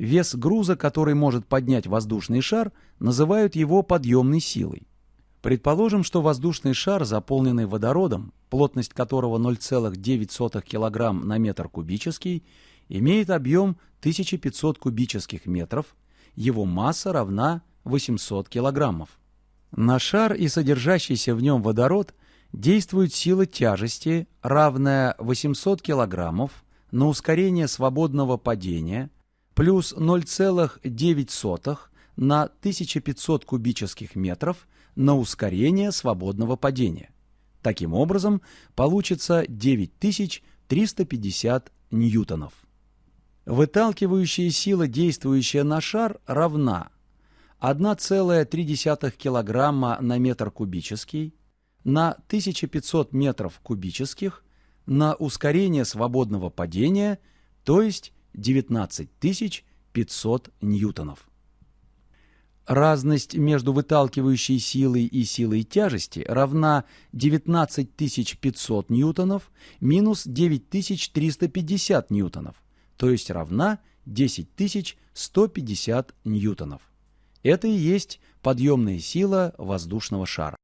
Вес груза, который может поднять воздушный шар, называют его подъемной силой. Предположим, что воздушный шар, заполненный водородом, плотность которого 0,9 кг на метр кубический, имеет объем 1500 кубических метров, его масса равна 800 килограммов. На шар и содержащийся в нем водород действует сила тяжести, равная 800 килограммов на ускорение свободного падения плюс 0,9 на 1500 кубических метров на ускорение свободного падения. Таким образом, получится 9350 ньютонов. Выталкивающая сила, действующая на шар, равна 1,3 кг на метр кубический на 1500 метров кубических на ускорение свободного падения, то есть 19500 ньютонов. Разность между выталкивающей силой и силой тяжести равна 19500 ньютонов минус 9350 ньютонов, то есть равна 10150 ньютонов. Это и есть подъемная сила воздушного шара.